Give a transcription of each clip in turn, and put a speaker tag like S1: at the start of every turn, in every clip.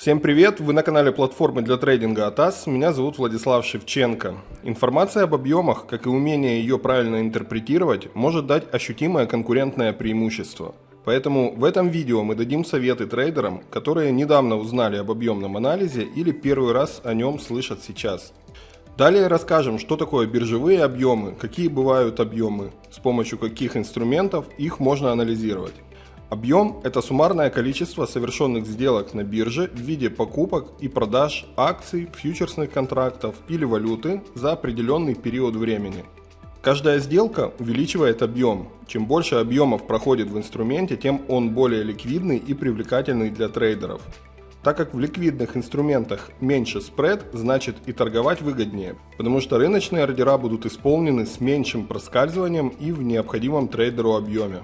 S1: Всем привет! Вы на канале платформы для трейдинга АТАС. Меня зовут Владислав Шевченко. Информация об объемах, как и умение ее правильно интерпретировать, может дать ощутимое конкурентное преимущество. Поэтому в этом видео мы дадим советы трейдерам, которые недавно узнали об объемном анализе или первый раз о нем слышат сейчас. Далее расскажем, что такое биржевые объемы, какие бывают объемы, с помощью каких инструментов их можно анализировать. Объем – это суммарное количество совершенных сделок на бирже в виде покупок и продаж акций, фьючерсных контрактов или валюты за определенный период времени. Каждая сделка увеличивает объем. Чем больше объемов проходит в инструменте, тем он более ликвидный и привлекательный для трейдеров. Так как в ликвидных инструментах меньше спред, значит и торговать выгоднее, потому что рыночные ордера будут исполнены с меньшим проскальзыванием и в необходимом трейдеру объеме.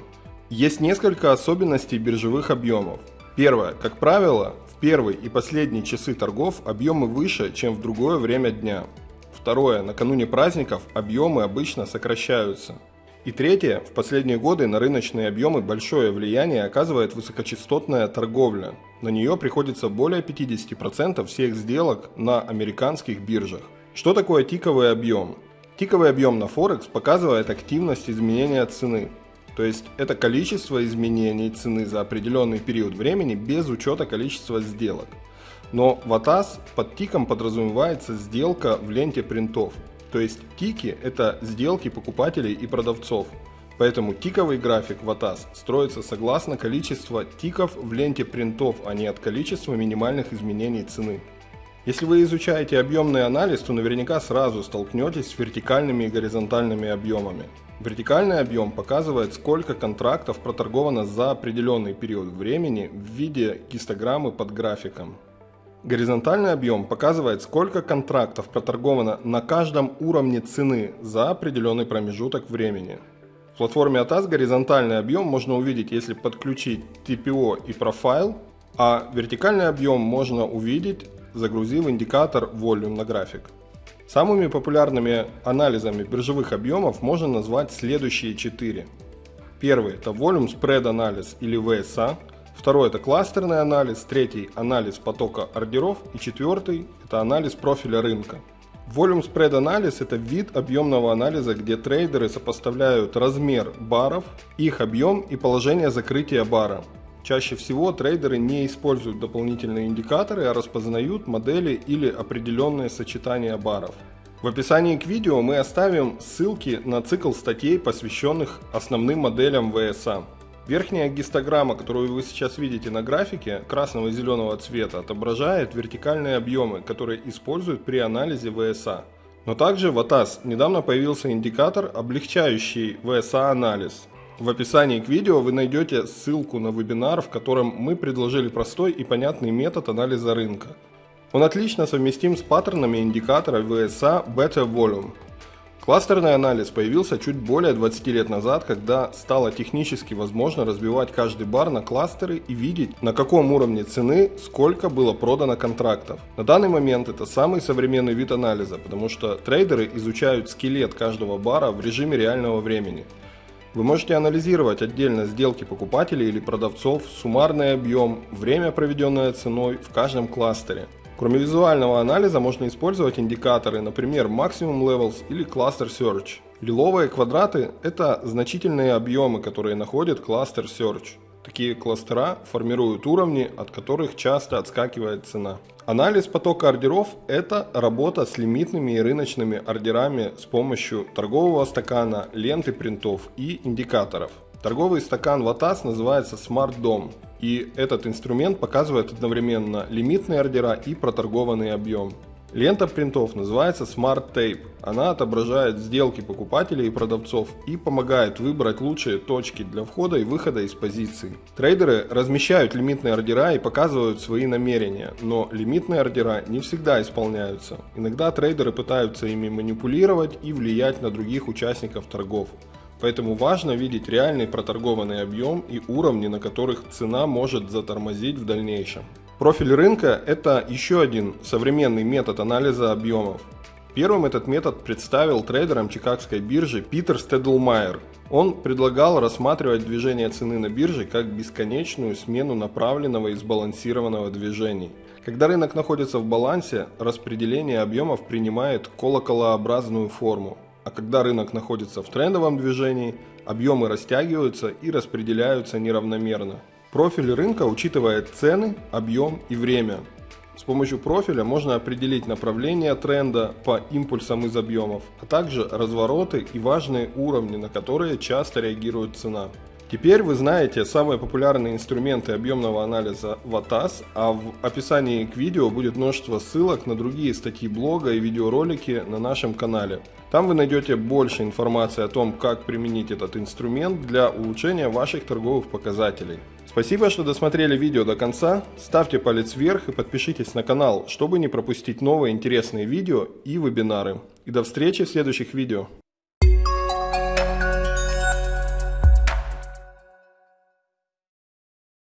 S1: Есть несколько особенностей биржевых объемов. Первое. Как правило, в первый и последний часы торгов объемы выше, чем в другое время дня. Второе. Накануне праздников объемы обычно сокращаются. И третье. В последние годы на рыночные объемы большое влияние оказывает высокочастотная торговля. На нее приходится более 50% всех сделок на американских биржах. Что такое тиковый объем? Тиковый объем на Форекс показывает активность изменения цены. То есть это количество изменений цены за определенный период времени без учета количества сделок. Но в ATAS под тиком подразумевается сделка в ленте принтов. То есть тики это сделки покупателей и продавцов. Поэтому тиковый график в ATAS строится согласно количества тиков в ленте принтов, а не от количества минимальных изменений цены. Если вы изучаете объемный анализ, то наверняка сразу столкнетесь с вертикальными и горизонтальными объемами. Вертикальный объем показывает, сколько контрактов проторговано за определенный период времени в виде гистограммы под графиком. Горизонтальный объем показывает, сколько контрактов проторговано на каждом уровне цены за определенный промежуток времени. В платформе ATAS горизонтальный объем можно увидеть, если подключить TPO и профайл, а вертикальный объем можно увидеть, загрузив индикатор Volume на график. Самыми популярными анализами биржевых объемов можно назвать следующие четыре. Первый это Volume Spread анализ или VSA, второй это кластерный анализ, третий анализ потока ордеров и четвертый это анализ профиля рынка. Volume Spread анализ это вид объемного анализа, где трейдеры сопоставляют размер баров, их объем и положение закрытия бара. Чаще всего трейдеры не используют дополнительные индикаторы, а распознают модели или определенные сочетания баров. В описании к видео мы оставим ссылки на цикл статей, посвященных основным моделям VSA. Верхняя гистограмма, которую вы сейчас видите на графике, красного и зеленого цвета, отображает вертикальные объемы, которые используют при анализе VSA. Но также в ATAS недавно появился индикатор, облегчающий VSA анализ. В описании к видео вы найдете ссылку на вебинар, в котором мы предложили простой и понятный метод анализа рынка. Он отлично совместим с паттернами индикатора VSA Beta Volume. Кластерный анализ появился чуть более 20 лет назад, когда стало технически возможно разбивать каждый бар на кластеры и видеть, на каком уровне цены сколько было продано контрактов. На данный момент это самый современный вид анализа, потому что трейдеры изучают скелет каждого бара в режиме реального времени – вы можете анализировать отдельно сделки покупателей или продавцов, суммарный объем, время, проведенное ценой в каждом кластере. Кроме визуального анализа можно использовать индикаторы, например, Maximum Levels или Cluster Search. Лиловые квадраты – это значительные объемы, которые находит кластер Search. Такие кластера формируют уровни, от которых часто отскакивает цена. Анализ потока ордеров – это работа с лимитными и рыночными ордерами с помощью торгового стакана, ленты принтов и индикаторов. Торговый стакан Vatas называется Smart Dom, и этот инструмент показывает одновременно лимитные ордера и проторгованный объем. Лента принтов называется Smart Tape. Она отображает сделки покупателей и продавцов и помогает выбрать лучшие точки для входа и выхода из позиций. Трейдеры размещают лимитные ордера и показывают свои намерения, но лимитные ордера не всегда исполняются. Иногда трейдеры пытаются ими манипулировать и влиять на других участников торгов. Поэтому важно видеть реальный проторгованный объем и уровни, на которых цена может затормозить в дальнейшем. Профиль рынка – это еще один современный метод анализа объемов. Первым этот метод представил трейдерам чикагской биржи Питер Стедлмайер. Он предлагал рассматривать движение цены на бирже как бесконечную смену направленного и сбалансированного движений. Когда рынок находится в балансе, распределение объемов принимает колоколообразную форму, а когда рынок находится в трендовом движении, объемы растягиваются и распределяются неравномерно. Профиль рынка учитывает цены, объем и время. С помощью профиля можно определить направление тренда по импульсам из объемов, а также развороты и важные уровни, на которые часто реагирует цена. Теперь вы знаете самые популярные инструменты объемного анализа в ATAS, а в описании к видео будет множество ссылок на другие статьи блога и видеоролики на нашем канале. Там вы найдете больше информации о том, как применить этот инструмент для улучшения ваших торговых показателей. Спасибо, что досмотрели видео до конца. Ставьте палец вверх и подпишитесь на канал, чтобы не пропустить новые интересные видео и вебинары. И до встречи в следующих видео.